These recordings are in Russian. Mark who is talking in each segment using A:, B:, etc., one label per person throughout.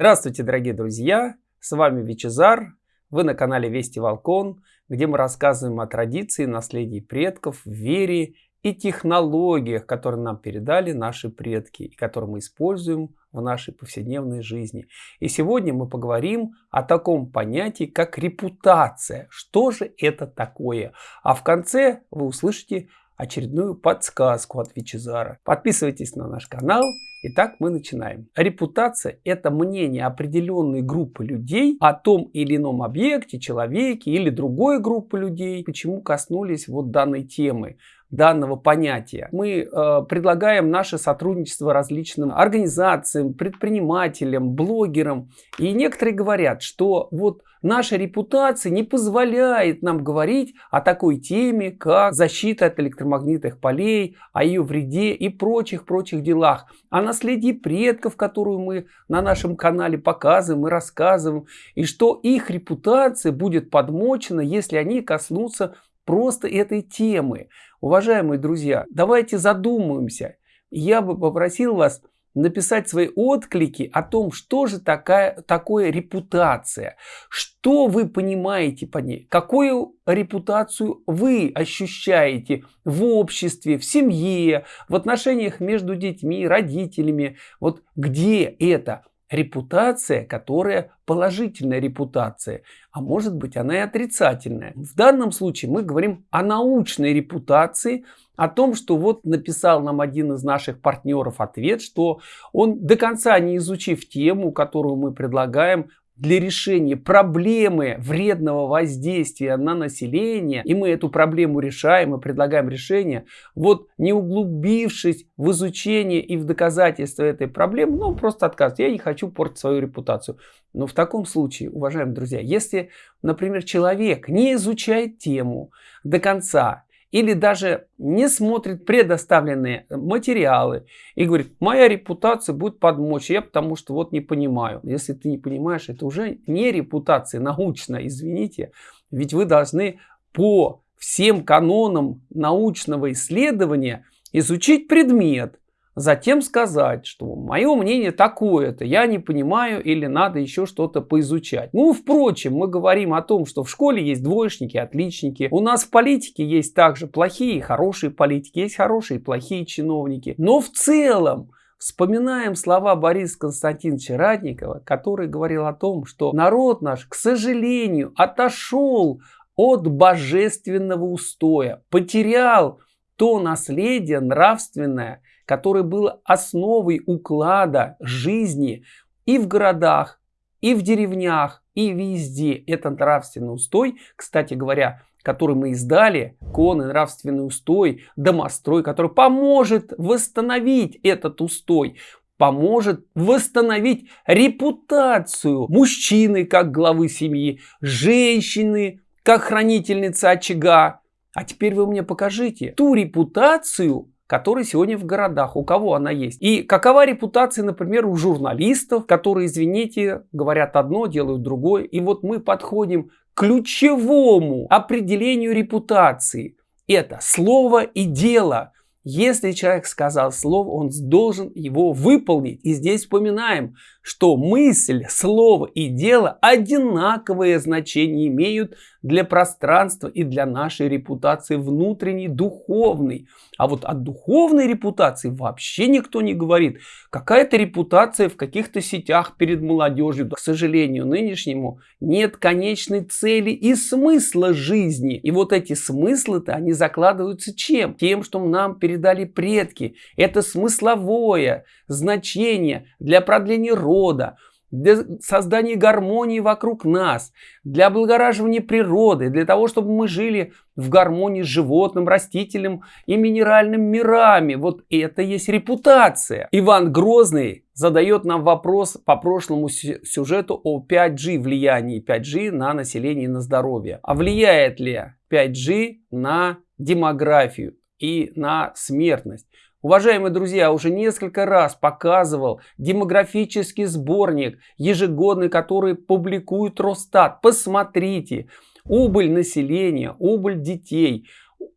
A: Здравствуйте, дорогие друзья! С вами Вичезар. Вы на канале Вести Волкон, где мы рассказываем о традиции, наследии предков, вере и технологиях, которые нам передали наши предки и которые мы используем в нашей повседневной жизни. И сегодня мы поговорим о таком понятии, как репутация. Что же это такое? А в конце вы услышите очередную подсказку от Вичезара. Подписывайтесь на наш канал. Итак, мы начинаем. Репутация – это мнение определенной группы людей о том или ином объекте, человеке или другой группы людей, почему коснулись вот данной темы данного понятия. Мы э, предлагаем наше сотрудничество различным организациям, предпринимателям, блогерам. И некоторые говорят, что вот наша репутация не позволяет нам говорить о такой теме, как защита от электромагнитных полей, о ее вреде и прочих-прочих делах. О наследии предков, которую мы на нашем канале показываем и рассказываем. И что их репутация будет подмочена, если они коснутся просто этой темы. Уважаемые друзья, давайте задумаемся. Я бы попросил вас написать свои отклики о том, что же такая, такое репутация, что вы понимаете по ней, какую репутацию вы ощущаете в обществе, в семье, в отношениях между детьми, родителями, вот где это репутация, которая положительная репутация, а может быть она и отрицательная. В данном случае мы говорим о научной репутации, о том, что вот написал нам один из наших партнеров ответ, что он до конца не изучив тему, которую мы предлагаем, для решения проблемы вредного воздействия на население, и мы эту проблему решаем и предлагаем решение, вот не углубившись в изучение и в доказательство этой проблемы, ну, просто отказ. Я не хочу портить свою репутацию. Но в таком случае, уважаемые друзья, если, например, человек не изучает тему до конца, или даже не смотрит предоставленные материалы и говорит, моя репутация будет подмочь, я потому что вот не понимаю. Если ты не понимаешь, это уже не репутация научная, извините, ведь вы должны по всем канонам научного исследования изучить предмет, затем сказать, что мое мнение такое-то, я не понимаю или надо еще что-то поизучать. Ну, впрочем, мы говорим о том, что в школе есть двоечники, отличники. У нас в политике есть также плохие и хорошие политики, есть хорошие и плохие чиновники. Но в целом, Вспоминаем слова Бориса Константиновича Радникова, который говорил о том, что народ наш, к сожалению, отошел от божественного устоя, потерял то наследие нравственное, которое было основой уклада жизни и в городах, и в деревнях, и везде. Это нравственный устой, кстати говоря, который мы издали, конный нравственный устой, домострой, который поможет восстановить этот устой, поможет восстановить репутацию мужчины как главы семьи, женщины как хранительницы очага. А теперь вы мне покажите ту репутацию, которая сегодня в городах, у кого она есть. И какова репутация, например, у журналистов, которые, извините, говорят одно, делают другое. И вот мы подходим к ключевому определению репутации. Это слово и дело. Если человек сказал слово, он должен его выполнить. И здесь вспоминаем, что мысль, слово и дело одинаковое значение имеют для пространства и для нашей репутации внутренней, духовной. А вот о духовной репутации вообще никто не говорит. Какая-то репутация в каких-то сетях перед молодежью. К сожалению, нынешнему нет конечной цели и смысла жизни. И вот эти смыслы-то, они закладываются чем? Тем, что нам передали предки. Это смысловое значение для продления рода, для создания гармонии вокруг нас, для облагораживания природы, для того, чтобы мы жили в гармонии с животным, растительным и минеральным мирами. Вот это есть репутация. Иван Грозный задает нам вопрос по прошлому сюжету о 5G, влиянии 5G на население и на здоровье. А влияет ли 5G на демографию и на смертность? Уважаемые друзья, уже несколько раз показывал демографический сборник, ежегодный, который публикует Росстат. Посмотрите, убыль населения, убыль детей,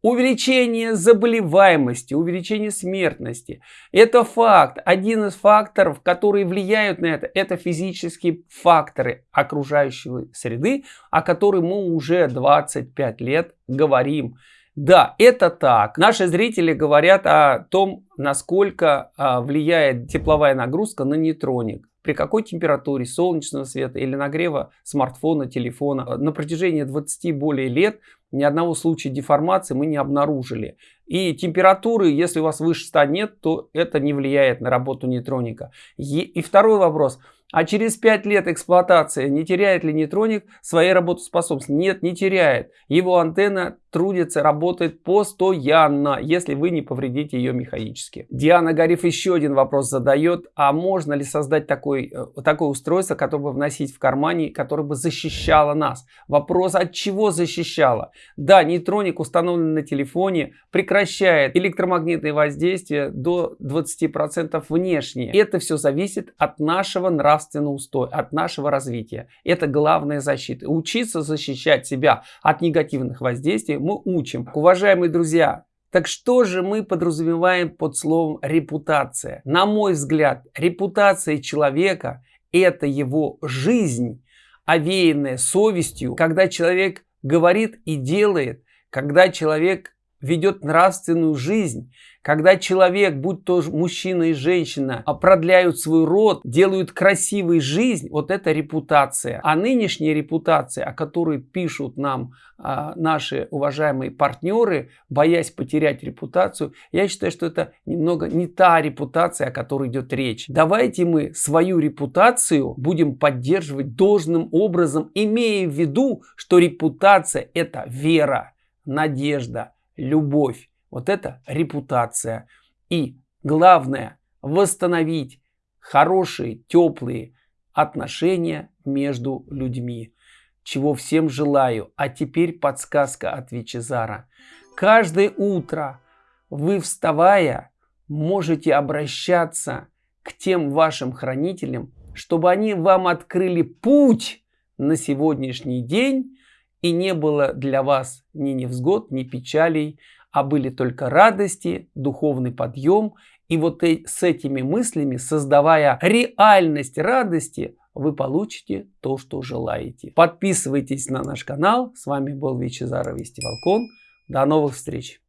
A: Увеличение заболеваемости, увеличение смертности. Это факт. Один из факторов, которые влияют на это, это физические факторы окружающей среды, о которых мы уже 25 лет говорим. Да, это так. Наши зрители говорят о том, насколько а, влияет тепловая нагрузка на нейтроник при какой температуре солнечного света или нагрева смартфона, телефона. На протяжении 20 более лет ни одного случая деформации мы не обнаружили. И температуры, если у вас выше 100 нет, то это не влияет на работу нейтроника. И второй вопрос – а через 5 лет эксплуатации не теряет ли нейтроник своей работоспособности? Нет, не теряет. Его антенна трудится, работает постоянно, если вы не повредите ее механически. Диана Гариф еще один вопрос задает. А можно ли создать такой, э, такое устройство, которое бы вносить в кармане, которое бы защищало нас? Вопрос, от чего защищало? Да, нейтроник, установленный на телефоне, прекращает электромагнитное воздействие до 20% внешне. Это все зависит от нашего нравственного нравственный устой, от нашего развития. Это главная защита. Учиться защищать себя от негативных воздействий мы учим. Уважаемые друзья, так что же мы подразумеваем под словом репутация? На мой взгляд, репутация человека – это его жизнь, овеянная совестью, когда человек говорит и делает, когда человек ведет нравственную жизнь, когда человек, будь то мужчина и женщина, продляют свой род, делают красивой жизнь, вот это репутация. А нынешняя репутация, о которой пишут нам а, наши уважаемые партнеры, боясь потерять репутацию, я считаю, что это немного не та репутация, о которой идет речь. Давайте мы свою репутацию будем поддерживать должным образом, имея в виду, что репутация это вера, надежда, любовь. Вот это репутация. И главное, восстановить хорошие, теплые отношения между людьми. Чего всем желаю. А теперь подсказка от Вичезара. Каждое утро вы, вставая, можете обращаться к тем вашим хранителям, чтобы они вам открыли путь на сегодняшний день и не было для вас ни невзгод, ни печалей, а были только радости, духовный подъем. И вот с этими мыслями, создавая реальность радости, вы получите то, что желаете. Подписывайтесь на наш канал. С вами был Вичезаров Вести Волкон. До новых встреч!